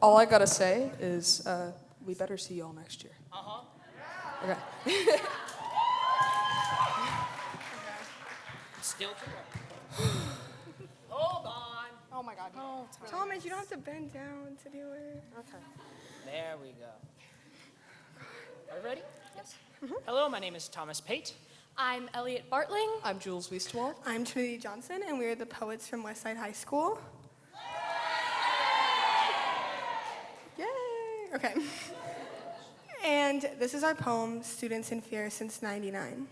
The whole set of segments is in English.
all I gotta say is uh, we better see y'all next year. Uh-huh. Okay. Still to. Hold on. Oh my God. Thomas, you don't have to bend down to do it. Okay. There we go. Are you ready? Yes. Hello, my name is Thomas Pate. I'm Elliot Bartling. I'm Jules Weistwald. I'm Trinity Johnson, and we are the poets from Westside High School. Okay. And this is our poem, Students in Fear Since 99.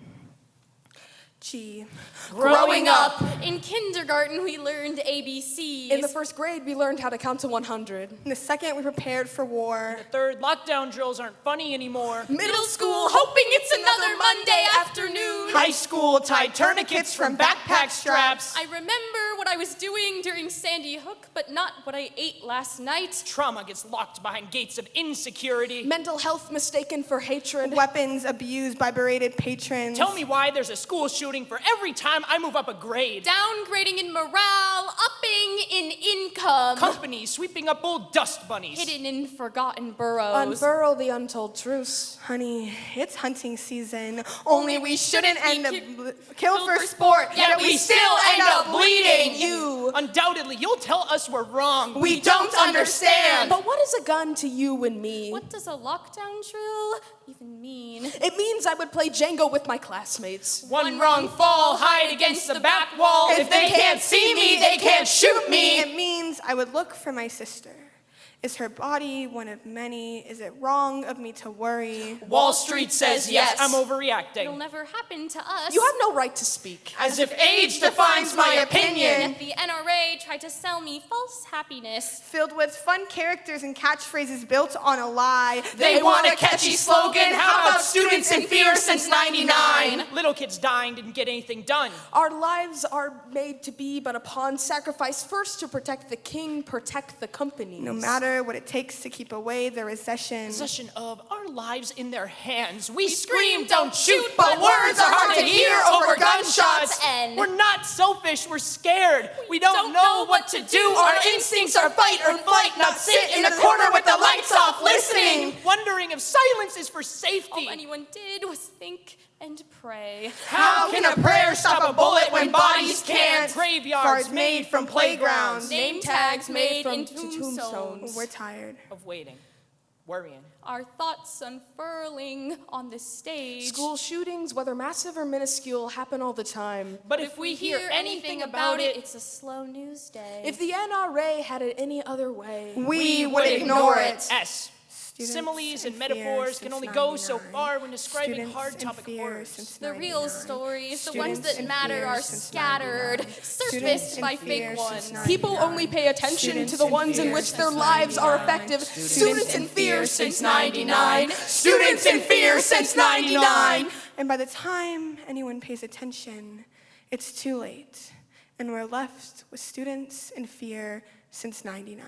G. Growing up, in kindergarten we learned ABCs. In the first grade, we learned how to count to 100. In the second, we prepared for war. In the third, lockdown drills aren't funny anymore. middle school, hoping it's another Monday afternoon. High school tied tourniquets from backpack straps. I remember what I was doing during Sandy Hook, but not what I ate last night. Trauma gets locked behind gates of insecurity. Mental health mistaken for hatred. Weapons abused by berated patrons. Tell me why there's a school shooting for every time I move up a grade. Downgrading in morale, upping in income. Companies sweeping up old dust bunnies. Hidden in forgotten burrows. Unburrow the untold truths. Honey, it's hunting season. Only we shouldn't be end up ki- bl- killed for sport, yet we still end up bleeding. You. Undoubtedly, you'll tell us we're wrong. We don't understand. But what is a gun to you and me? What does a lockdown drill even mean? It means I would play Jenga with my classmates. One wrong fall, hide against the back wall. If they can't see me, they can't shoot me. It means I would look for my sister. Is her body one of many? Is it wrong of me to worry? Wall Street says yes, I'm overreacting. It'll never happen to us. You have no right to speak. As if age defines my opinion. Yet the NRA tried to sell me false happiness. Filled with fun characters and catchphrases built on a lie. They want a catchy slogan. How about students in fear since 99? Little kids dying didn't get anything done. Our lives are made to be but upon sacrifice first to protect the king, protect the company. No matter what it takes to keep away the recession. Possession of our lives in their hands. We scream, don't shoot, but words are hard to hear over gunshots. And- We're not selfish, we're scared. We don't know what to do. Our instincts are fight or flight, not sit in a corner with the lights off. Wondering if silence is for safety. All anyone did was think and pray. How can a prayer stop a bullet when bodies can't? Graveyards made from playgrounds. Name tags made from in tombstones. tombstones. We're tired. of waiting, worrying. Our thoughts unfurling on the stage. School shootings, whether massive or minuscule, happen all the time. But if we hear anything about it, it's a slow news day. If the NRA had it any other way, We would ignore it. S. Students Similes in and metaphors can only go so far when describing Students hard in topic fear horrors. the real 99. stories, the ones that matter, are scattered, surfaced by fake ones. people only pay attention to the ones in which their lives are 99. effective. Students Students in in fear since 99. Students in fear since 99. And by the time anyone pays attention, it's too late. And we're left with students in fear since 99.